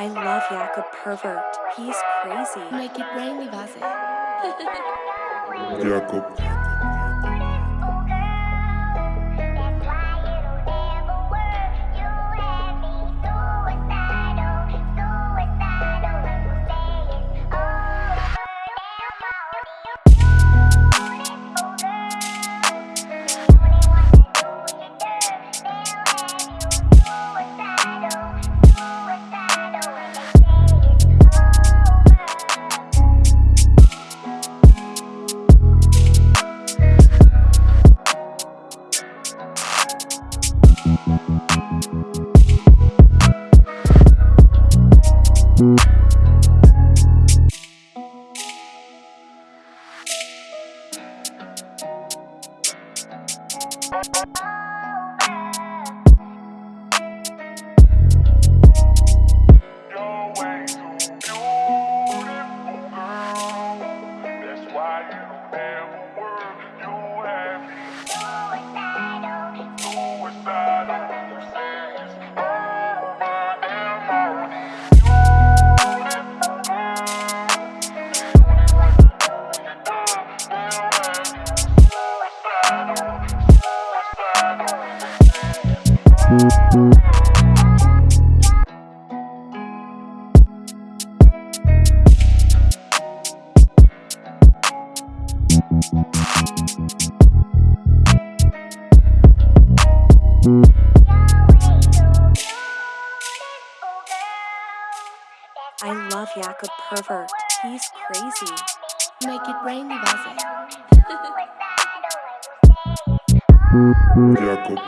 I love Jakob Pervert. He's crazy. Make it rain, Vaze. Jakob. Bye. I love Jakob Pervert. He's crazy. Make it rain, Vaza. Jakob.